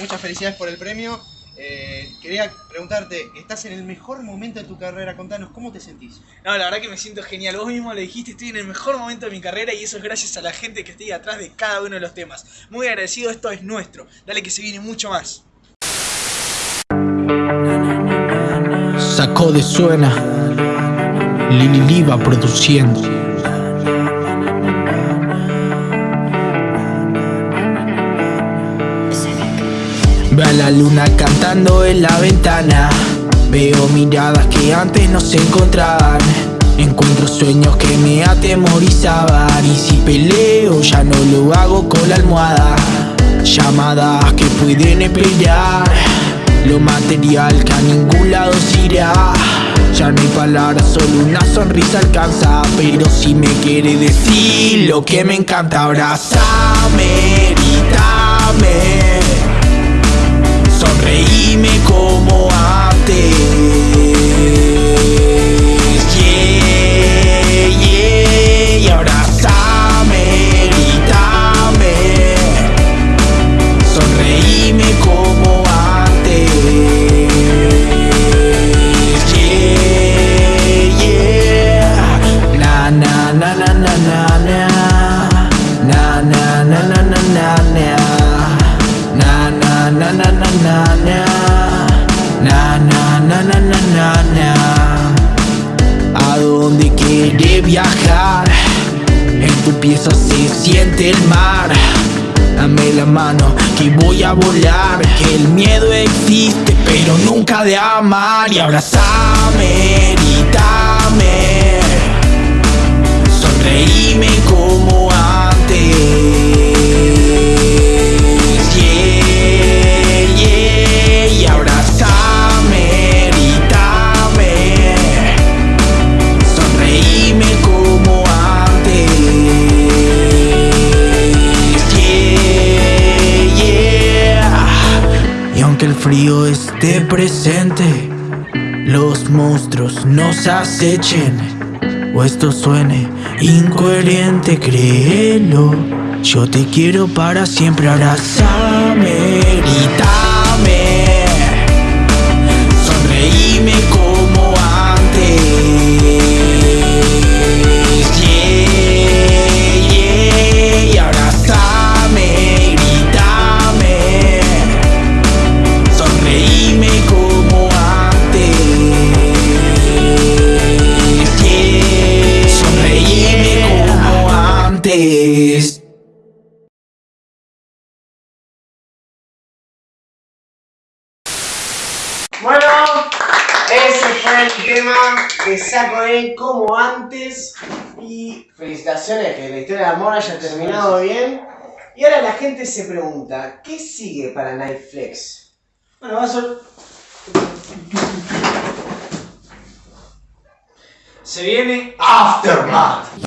Muchas felicidades por el premio. Eh, quería preguntarte, estás en el mejor momento de tu carrera, contanos, ¿cómo te sentís? No, la verdad que me siento genial. Vos mismo lo dijiste, estoy en el mejor momento de mi carrera y eso es gracias a la gente que estoy atrás de cada uno de los temas. Muy agradecido, esto es nuestro. Dale que se viene mucho más. Sacó de suena, Lili Liva produciendo. La luna cantando en la ventana. Veo miradas que antes no se encontraban. Encuentro sueños que me atemorizaban. Y si peleo, ya no lo hago con la almohada. Llamadas que pueden esperar. Lo material que a ningún lado se irá. Ya no hay palabras, solo una sonrisa alcanza. Pero si me quiere decir lo que me encanta, abrázame, tu pieza se siente el mar. Dame la mano que voy a volar. Que el miedo existe pero nunca de amar. Y abrazame, grítame frío esté presente Los monstruos nos acechen o esto suene incoherente, créelo. Yo te quiero para siempre, abrazame, grítame ese fue el tema que saco de como antes. Y felicitaciones que la historia de amor haya terminado bien. Y ahora la gente se pregunta, ¿qué sigue para Nightflex? Bueno, va a ser... Se viene Aftermath.